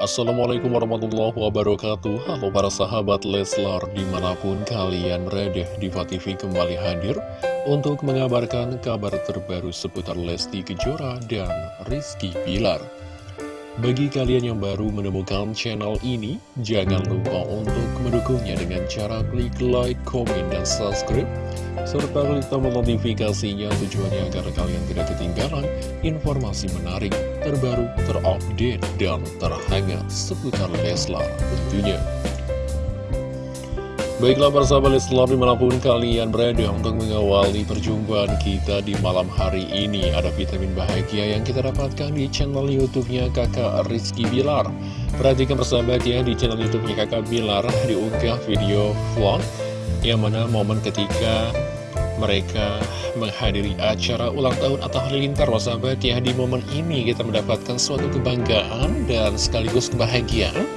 Assalamualaikum warahmatullahi wabarakatuh. Halo para sahabat Leslar di mana pun kalian berada Diva TV kembali hadir Untuk mengabarkan kabar terbaru seputar Lesti Kejora dan Rizky Pilar bagi kalian yang baru menemukan channel ini, jangan lupa untuk mendukungnya dengan cara klik like, komen, dan subscribe, serta klik tombol notifikasinya tujuannya agar kalian tidak ketinggalan informasi menarik, terbaru, terupdate, dan terhangat seputar Leslar tentunya. Baiklah para sahabat Leslar di mana pun kalian berada untuk mengawali perjumpaan kita di malam hari ini Ada vitamin bahagia yang kita dapatkan di channel youtube-nya kakak Rizky Bilar. Perhatikan persahabat ya di channel youtube-nya kakak Bilar diunggah video vlog Yang mana momen ketika mereka menghadiri acara ulang tahun atau halilintar sahabat ya Di momen ini kita mendapatkan suatu kebanggaan dan sekaligus kebahagiaan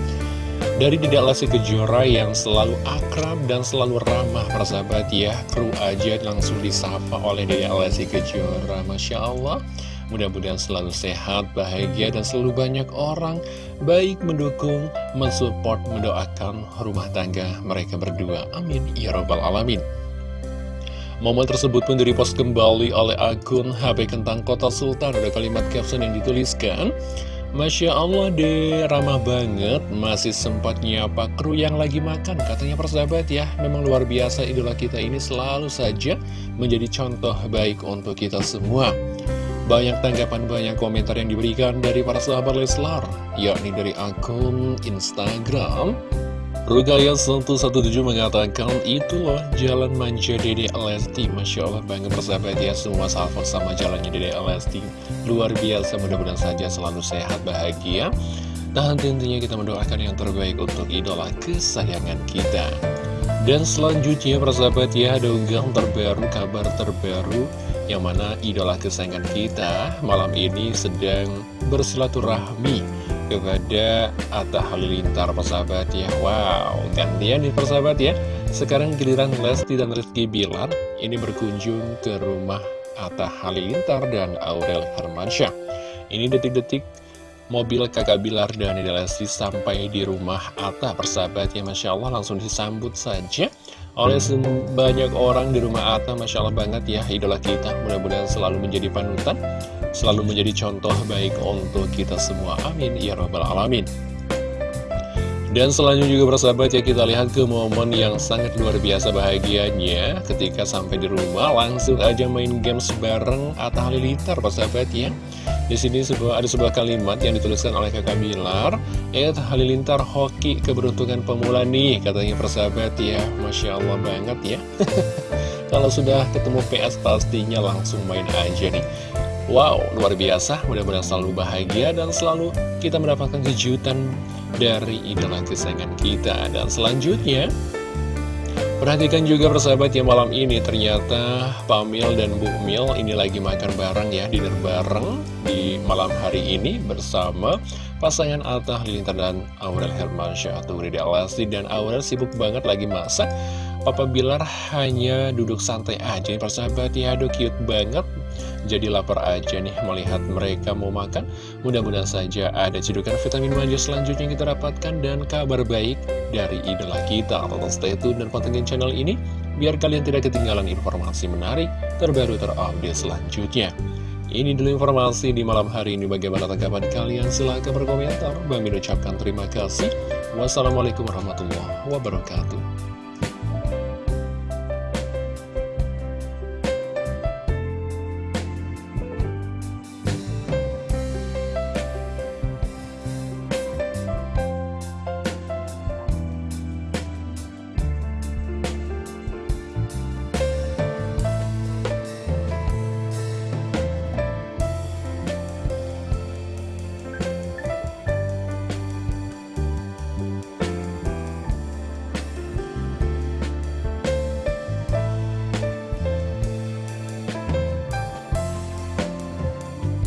dari Dede Lesti Kejora yang selalu akrab dan selalu ramah persahabat ya Kru aja langsung disapa oleh Dede Lesti Kejora Masya Allah Mudah-mudahan selalu sehat, bahagia, dan selalu banyak orang baik mendukung, mensupport, mendoakan rumah tangga mereka berdua. Amin. Ya Rabbal Alamin. Momen tersebut pun direpost kembali oleh akun HP Kentang Kota Sultan. Ada kalimat caption yang dituliskan. Masya Allah deh, ramah banget, masih sempat nyapa kru yang lagi makan. Katanya persahabat ya, memang luar biasa idola kita ini selalu saja menjadi contoh baik untuk kita semua. Banyak tanggapan, banyak komentar yang diberikan dari para sahabat Leslar, yakni dari akun Instagram. Rugaya 117 mengatakan itu loh jalan manja Dede Lesti. Masya Allah banget persahabat ya semua salvo sama jalannya Dede Lesti. Luar biasa mudah-mudahan saja selalu sehat bahagia. Dan tentunya kita mendoakan yang terbaik untuk idola kesayangan kita. Dan selanjutnya persahabat ya ada unggahan terbaru kabar terbaru Yang mana idola kesayangan kita malam ini sedang bersilaturahmi kepada Atta Halilintar persahabat ya. Wow, gantian nih persahabat ya. Sekarang giliran Lesti dan Rizky Bilar Ini berkunjung ke rumah Atta Halilintar dan Aurel Hermansyah. Ini detik-detik mobil kakak Bilar dan Lesti sampai di rumah. Atta persahabat ya Masya Allah langsung disambut saja oleh banyak orang di rumah Atta. Masya Allah banget ya idola kita. Mudah-mudahan selalu menjadi panutan selalu menjadi contoh baik untuk kita semua. Amin ya robbal alamin. Dan selanjutnya juga bersahabat ya kita lihat ke momen yang sangat luar biasa bahagianya. Ketika sampai di rumah langsung aja main games bareng Atta Halilintar persahabat ya. Di sini sebuah, ada sebuah kalimat yang dituliskan oleh kakak Bilar. Eh Halilintar hoki keberuntungan pemula nih katanya persahabat ya. Masya Allah banget ya. Kalau sudah ketemu PS pastinya langsung main aja nih. Wow, luar biasa, mudah-mudahan selalu bahagia dan selalu kita mendapatkan kejutan dari idola kesayangan kita. Dan selanjutnya, perhatikan juga persahabat ya malam ini ternyata Pamil dan Bu Mil ini lagi makan bareng ya, dinner bareng di malam hari ini bersama pasangan Atta Halilintar dan Aurel Hermansyah atau Rida Alasti dan Aurel sibuk banget lagi masak. Papa Bilar hanya duduk santai aja persahabat ya, aduh cute banget jadi lapar aja nih melihat mereka mau makan. Mudah-mudahan saja ada cedukan vitamin manja selanjutnya yang kita dapatkan dan kabar baik dari idola kita. Tonton stay tune dan pantengin channel ini biar kalian tidak ketinggalan informasi menarik terbaru terupdate selanjutnya. Ini dulu informasi di malam hari ini. Bagaimana tanggapan kalian? Silahkan berkomentar. Bang ucapkan terima kasih. Wassalamualaikum warahmatullahi wabarakatuh.